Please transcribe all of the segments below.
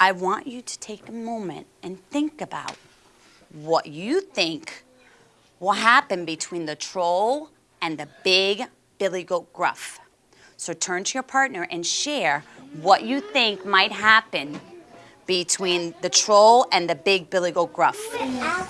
I want you to take a moment and think about what you think will happen between the troll and the big billy goat gruff. So turn to your partner and share what you think might happen between the troll and the big billy goat gruff. See him.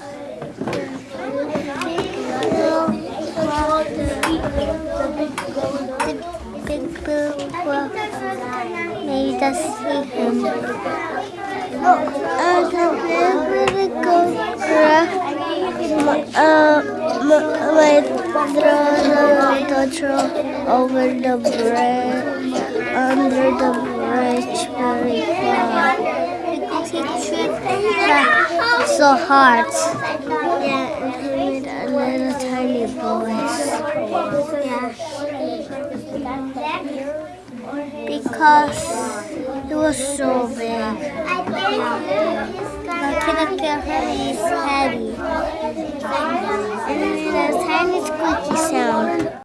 Over the bridge, under the bridge very far. Tripped so hard. Yeah, and he made a little tiny voice. Yeah. Because it was so big. Couldn't get his heavy.